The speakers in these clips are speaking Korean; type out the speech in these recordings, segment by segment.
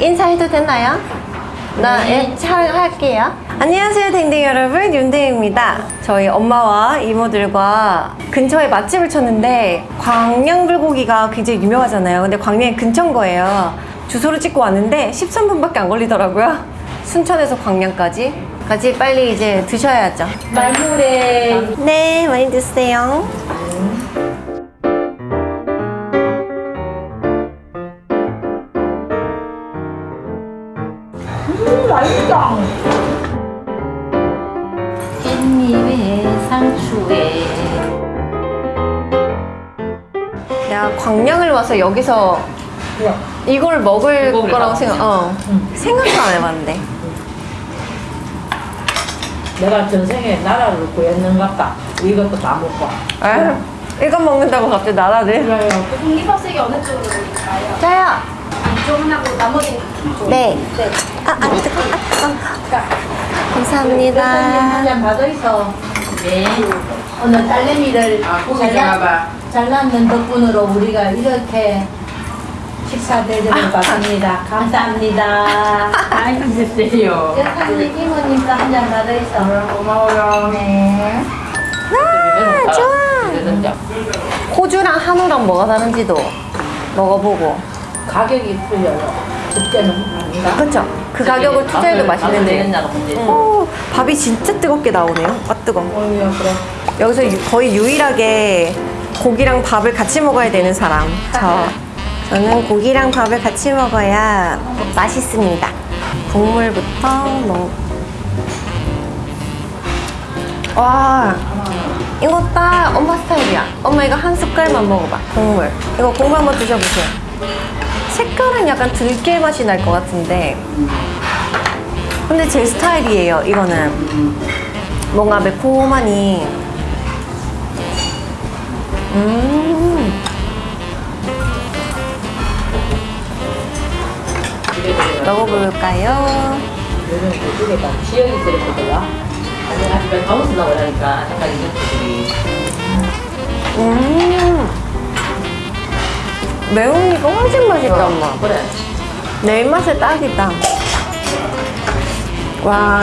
인사해도 되나요? 나 예, 촬영할게요. 안녕하세요, 댕댕이 여러분. 윤댕입니다. 저희 엄마와 이모들과 근처에 맛집을 찾는데 광양불고기가 굉장히 유명하잖아요. 근데 광양이 근처인 거예요. 주소를 찍고 왔는데 13분밖에 안 걸리더라고요. 순천에서 광양까지. 같이 빨리 이제 드셔야죠. 말물에 네, 많이 드세요. 내가 광양을 와서 여기서 이걸 먹을 거라고 다 생각, 어. 생각도 안 해봤는데. 내가 전생에 나라를 구했는갑다. 이것도 다 먹고. 아, 이거 먹는다고 갑자기 나라를. 그래요. 독립학생이 어느 쪽으로 가요? 저요. 이쪽은 하고 나머지는 이쪽. 네. 네. 아, 아, 뜨거, 아, 뜨거. 감사합니다. 한잔 받아 있어. 네. 오늘 딸내미를 잘라, 잘랐는 덕분으로 우리가 이렇게 식사 대접을 받습니다. 감사합니다. 많이 드세요. 여사님 이모님도 한잔 받아 있어. 고마워요. 네. 아, 좋아. 호주랑 한우랑 뭐가 다른지도 먹어보고. 가격이 틀려요. 그때는? 그렇죠. 그 가격을 투자해도 맛있는데. 오, 밥이 진짜 뜨겁게 나오네요. 아, 뜨거. 어이야 그래. 여기서 유- 거의 유일하게 고기랑 밥을 같이 먹어야 되는 사람. 저. 저는 고기랑 밥을 같이 먹어야 맛있습니다. 국물부터 먹. 와, 이거 딱 엄마 스타일이야. 엄마 이거 한 숟갈만 먹어봐. 국물. 이거 국물 한번 드셔보세요. 색깔은 약간 들깨 맛이 날 것 같은데. 근데 제 스타일이에요, 이거는. 뭔가 매콤하니. 음. 먹어볼까요? 요즘 그쪽에다 지역이 들었거든요. 아니 아직 가면서 나오라니까 잠깐 이것들이. 음. 매우니까 훨씬 맛있다, 엄마. 그래. 내 입맛에 딱이다. 와.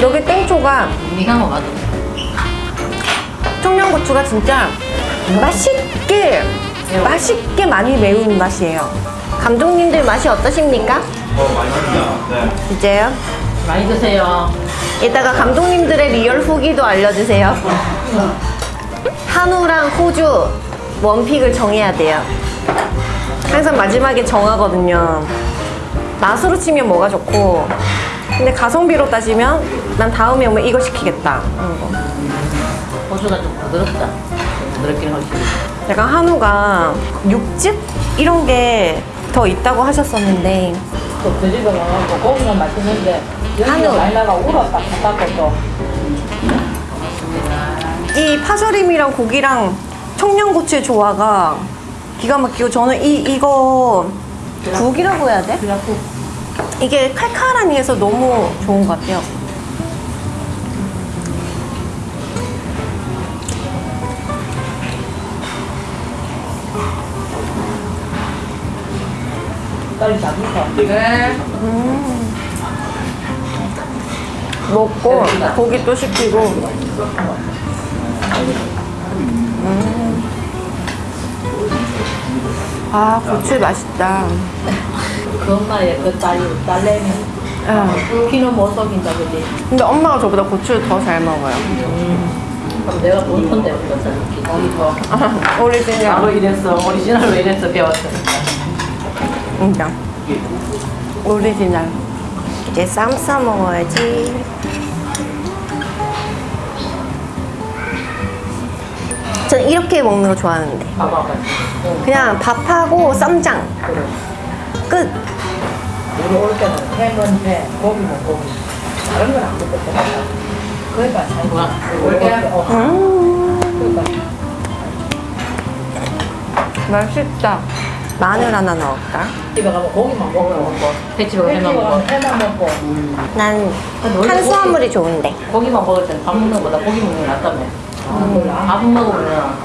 여기 땡초가 네가 뭐 맞아. 청양고추가 진짜 맛있게, 맛있게 많이 매운 맛이에요. 감독님들 맛이 어떠십니까? 진짜요? 많이 드세요. 이따가 감독님들의 real 후기도 알려주세요. 한우랑 호주 원픽을 정해야 돼요. 항상 마지막에 정하거든요. 맛으로 치면 뭐가 좋고, 근데 가성비로 따지면 난 다음에 오면 이거 시키겠다. 하는 거. 호주가 좀 부드럽다. 부드럽긴 훨씬. 약간 한우가 육즙 이런 게 더 있다고 하셨었는데 또 그 집에 가서 고기는 맛있는데 한우. 나가 울었다 바깥고 또. 이 파절임이랑 고기랑 청양고추의 조화가 기가 막히고 저는 이 이거 국이라고 해야 돼? 이게 칼칼하니 해서 너무 좋은 것 같아요. 빨리 잡으서. 먹고 고기 또 시키고 음. 아 고추 맛있다 그 엄마의 그 딸이 딸내미. 아, 피는 못 속인다 그지? 근데 엄마가 저보다 고추를 더 잘 먹어요 그럼 내가 본 건데 그래서 기분이 더. 아, 오리지널 바로 이랬어. 오리지널로 이랬어 배웠으니까. 진짜 오리지널 이제 쌈 싸 먹어야지 전 이렇게 먹는 거 좋아하는데. 그냥 밥하고 쌈장. 끝 우리 올 때는 햄은 회, 고기는 고기. 다른 건안 먹거든. 그러니까 잘 먹어. 올때 어. 음, 맛있다 마늘 하나 넣을까? 집에 가면 고기만 먹고 먹고. 가면 해만 먹고. 해만 먹고. 난 탄수화물이 좋은데 고기만 먹을 때는 밥 먹는 것보다 고기 먹는 게 낫다며. 밥 먹으면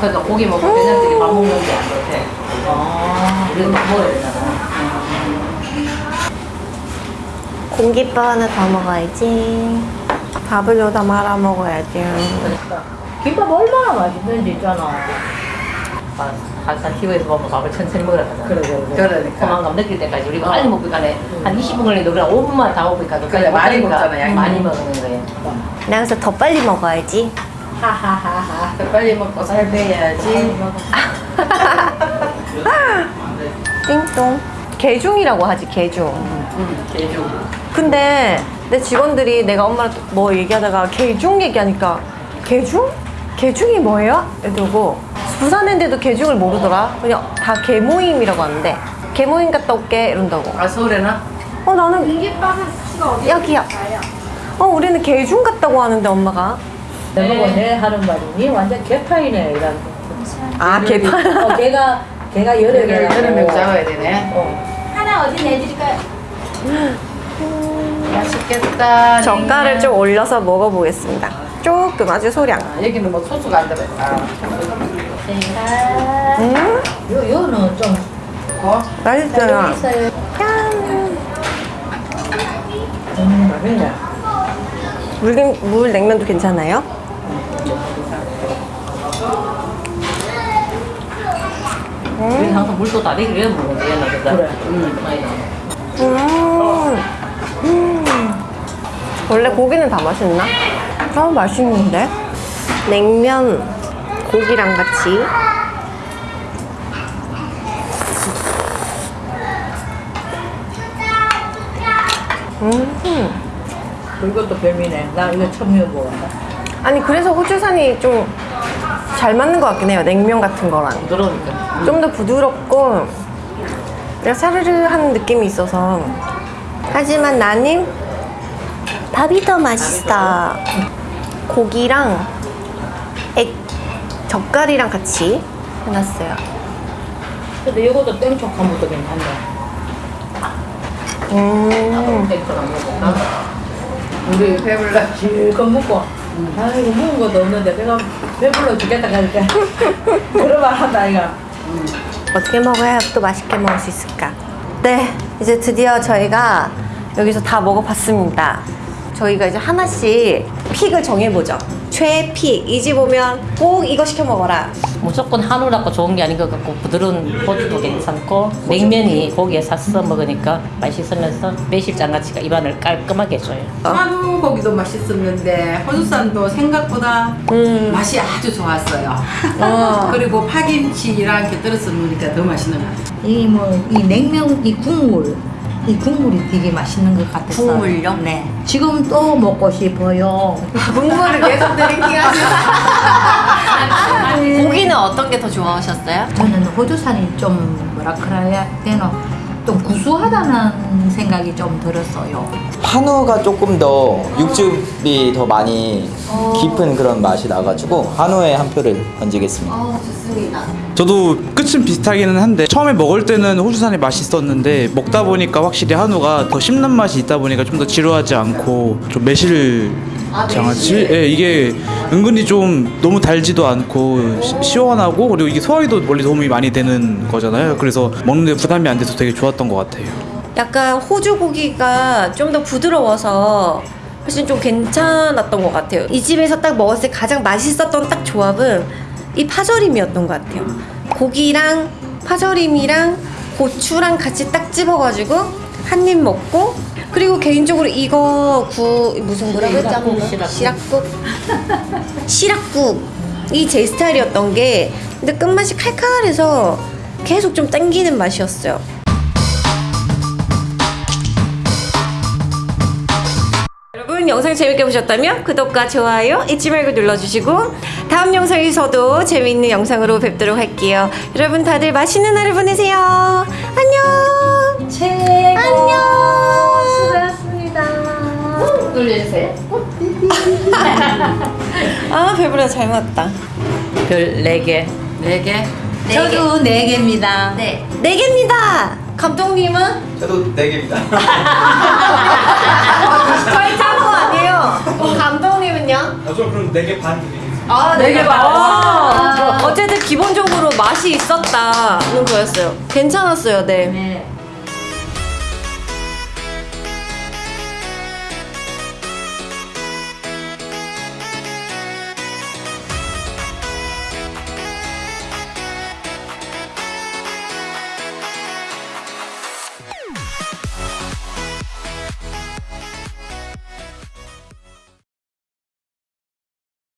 그러니까 고기 먹고 된장찌개 밥 먹는 게안 좋대. 아, 이런 거 먹어야 되잖아. 공깃밥 하나 더 먹어야지. 밥을 여기다 말아 먹어야지. 그러니까 김밥 얼마나 맛있는지 있잖아. 한, 한산 TV에서 보면 밥을 천천히 먹으라 하잖아. 그래, 그래, 그래. 그러니까. 포만감 느낄 때까지 우리가 빨리 먹으니까 한 20분 걸리는데 우리가 5분만 다 먹으니까 그래, 많이 먹잖아, 양이. 많이 먹는 거예요. 나 그래서 더 빨리 먹어야지. 하하하하. 빨리 먹고 살 빼야지. 띵동. 개중이라고 하지, 개중. 개주. 근데 내 직원들이 내가 엄마랑 뭐 얘기하다가 개중 얘기하니까 개중? 개중이 뭐예요? 이러고 부산인데도 개중을 모르더라. 그냥 다 개모임이라고 하는데 개모임 갔다 올게 이런다고. 아 서울에나? 어 나는 공깃밥은 수가 어디. 있을까요? 어 우리는 개중 갔다고 하는데 엄마가 내 보고 내 하는 말이니 완전 개파이네 이런. 아 개파. 어, 걔가 걔가 여러 개라고. 명 잡아야 되네. 어. 하나 어디 내드릴까요? 맛있겠다. 젓갈을 좀 올려서 먹어보겠습니다. 조금 아주 소량. 아, 여기는 뭐 소스가 안 들어있다. 음 요 요는 좀 어? 짠. 음, 맛있네. 물, 물 냉면도 괜찮아요? 우리 항상 물도 다 되기 위해 먹는 거예요, 나보다. 그래. 음. 음. 음. 원래 고기는 다 맛있나? 아 맛있는데? 냉면 고기랑 같이 음. 그것도 별미네. 나 이거 처음 먹어본다. 아니 그래서 호주산이 좀 잘 맞는 것 같긴 해요 냉면 같은 거랑 부드러우니까. 좀 더 부드럽고 사르르한 느낌이 있어서 하지만 나는 밥이 더 맛있어 고기랑 액 젓갈이랑 같이 해놨어요 근데 이것도 땡초한 것도 괜찮네. 음 땡초를 안 먹을까? 우리 배불러. 실컷 먹고. 아 이거 먹은 것도 없는데 배가 배불러 죽겠다 가니까 그런 말 한다 이가. 어떻게 먹어야 또 맛있게 먹을 수 있을까? 네, 이제 드디어 저희가 여기서 다 먹어봤습니다. 저희가 이제 하나씩 픽을 정해보죠. 최픽. 이 집 오면 꼭 이거 시켜 먹어라. 무조건 한우라고 좋은 게 아닌 것 같고 부드러운 호주도 괜찮고 냉면이 고기에 샀어 먹으니까 맛있으면서 매실 장아찌가 입안을 깔끔하게 해줘요. 한우 고기도 맛있었는데 호주산도 생각보다 음. 맛이 아주 좋았어요. 어. 그리고 파김치랑 곁들여서 먹으니까 더 맛있는 것 같아요. 이뭐이 냉면 이 국물 이 국물이 되게 맛있는 것 같아서. 국물요? 네. 지금 또 먹고 싶어요. 국물을 계속 drinking 하시는 고기는 어떤 게 더 좋아하셨어요? 저는 호주산이 좀 뭐라 그래야 되나 좀 구수하다는 생각이 좀 들었어요. 한우가 조금 더 육즙이 더 많이 깊은 그런 맛이 나가지고 한우에 한 표를 던지겠습니다. 어, 좋습니다. 저도 끝은 비슷하기는 한데 처음에 먹을 때는 호주산이 맛있었는데 먹다 보니까 확실히 한우가 더 씹는 맛이 있다 보니까 좀 더 지루하지 않고 좀 매실 아, 장아찌. 예, 이게 은근히 좀 너무 달지도 않고 시, 시원하고 그리고 이게 소화에도 원래 도움이 많이 되는 거잖아요. 그래서 먹는데 부담이 안 돼서 되게 좋았던 것 같아요. 약간 호주 고기가 좀 더 부드러워서 훨씬 좀 괜찮았던 것 같아요. 이 집에서 딱 먹었을 때 가장 맛있었던 딱 조합은 이 파절임이었던 것 같아요. 고기랑 파절임이랑 고추랑 같이 딱 집어가지고 한 입 먹고 그리고 개인적으로 이거 구 무슨 뭐라고 했지? 시락국, 시락국. 시락국 시락국이 제 스타일이었던 게 근데 끝맛이 칼칼해서 계속 좀 땡기는 맛이었어요. 여러분 영상 재밌게 보셨다면 구독과 좋아요 잊지 말고 눌러주시고 다음 영상에서도 재미있는 영상으로 뵙도록 할게요. 여러분 다들 맛있는 하루 보내세요. 안녕. 최고 안녕. 놀려주세요. 아 배부르다 잘 맞다. 별 4개. 네 개. 저도 네 개입니다. 네. 네 개입니다. 감독님은 저도 4개입니다. 저희 짠거 아니에요. 감독님은요? 저 그럼 4개 반 드리겠습니다. 아, 네개 반. 어쨌든 기본적으로 맛이 있었다는 거였어요. 괜찮았어요, 네.